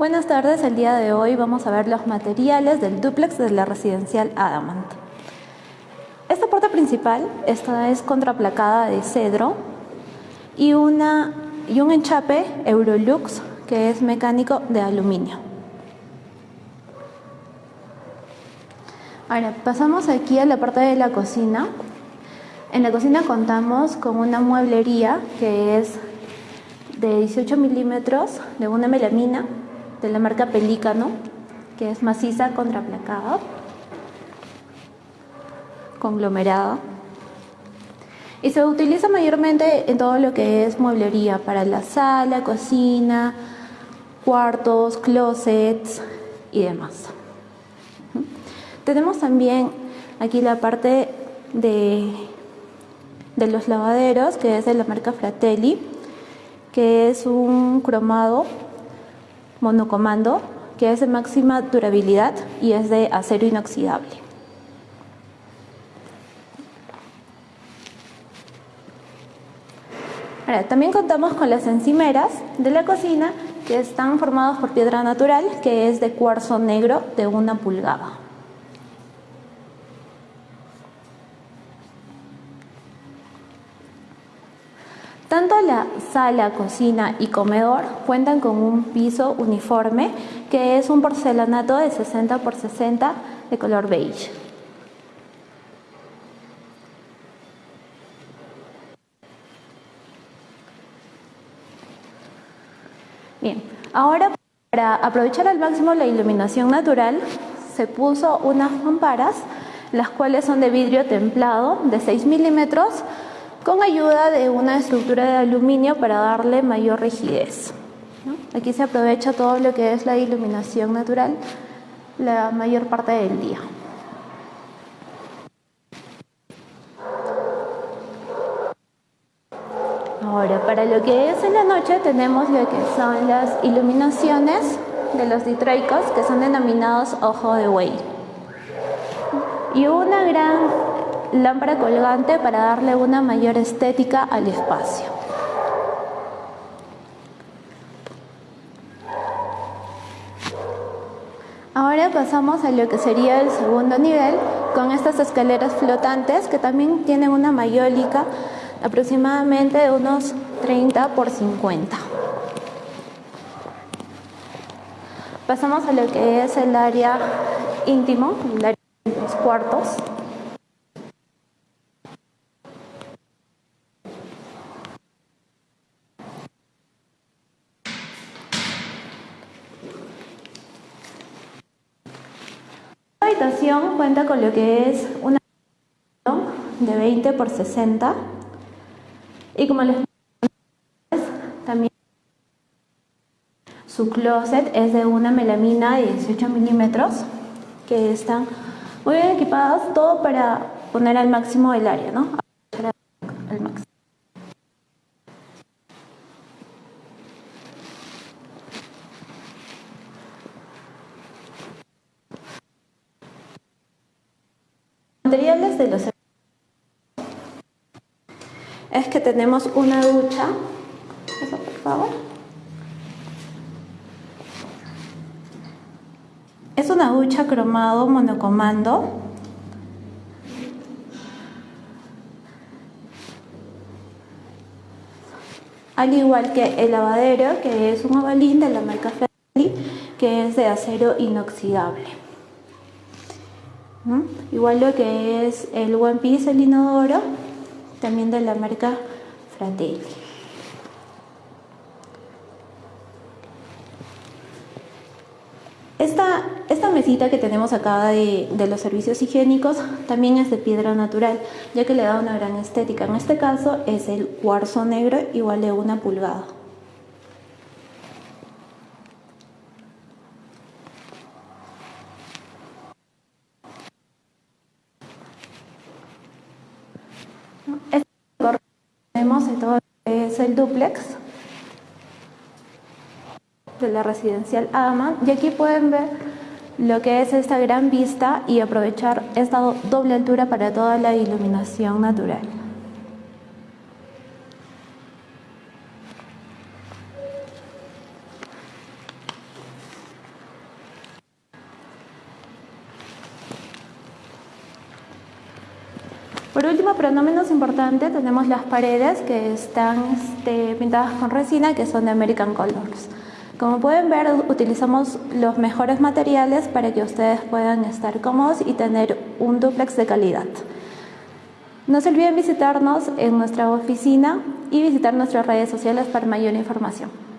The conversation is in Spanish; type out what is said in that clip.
Buenas tardes, el día de hoy vamos a ver los materiales del duplex de la residencial Adamant. Esta puerta principal, esta es contraplacada de cedro y, una, y un enchape Eurolux que es mecánico de aluminio. Ahora pasamos aquí a la parte de la cocina. En la cocina contamos con una mueblería que es de 18 milímetros de una melamina de la marca Pelícano, que es maciza contraplacada, conglomerada. Y se utiliza mayormente en todo lo que es mueblería, para la sala, cocina, cuartos, closets y demás. Tenemos también aquí la parte de, de los lavaderos, que es de la marca Fratelli, que es un cromado monocomando que es de máxima durabilidad y es de acero inoxidable. También contamos con las encimeras de la cocina que están formadas por piedra natural que es de cuarzo negro de una pulgada. Tanto la sala, cocina y comedor cuentan con un piso uniforme que es un porcelanato de 60 por 60 de color beige. Bien, ahora para aprovechar al máximo la iluminación natural se puso unas mamparas las cuales son de vidrio templado de 6 milímetros con ayuda de una estructura de aluminio para darle mayor rigidez. Aquí se aprovecha todo lo que es la iluminación natural la mayor parte del día. Ahora, para lo que es en la noche tenemos lo que son las iluminaciones de los ditroicos que son denominados ojo de buey. Y una gran lámpara colgante para darle una mayor estética al espacio. Ahora pasamos a lo que sería el segundo nivel con estas escaleras flotantes que también tienen una mayólica aproximadamente de unos 30 por 50. Pasamos a lo que es el área íntimo, el área de los cuartos. Habitación cuenta con lo que es una de 20 por 60 y como les también su closet es de una melamina de 18 milímetros que están muy bien equipadas todo para poner al máximo el área ¿no? Materiales de los es que tenemos una ducha. Eso por favor. Es una ducha cromado monocomando. Al igual que el lavadero que es un ovalín de la marca Ferrari que es de acero inoxidable Igual lo que es el One Piece, el inodoro, también de la marca Fratelli. Esta, esta mesita que tenemos acá de, de, los servicios higiénicos también es de piedra natural, ya que le da una gran estética. En este caso es el cuarzo negro igual de una pulgada. Este tenemos todo es el duplex de la residencial Ama y aquí pueden ver lo que es esta gran vista y aprovechar esta doble altura para toda la iluminación natural. Por último, pero no menos importante, tenemos las paredes que están este, pintadas con resina que son de American Colors. Como pueden ver, utilizamos los mejores materiales para que ustedes puedan estar cómodos y tener un duplex de calidad. No se olviden visitarnos en nuestra oficina y visitar nuestras redes sociales para mayor información.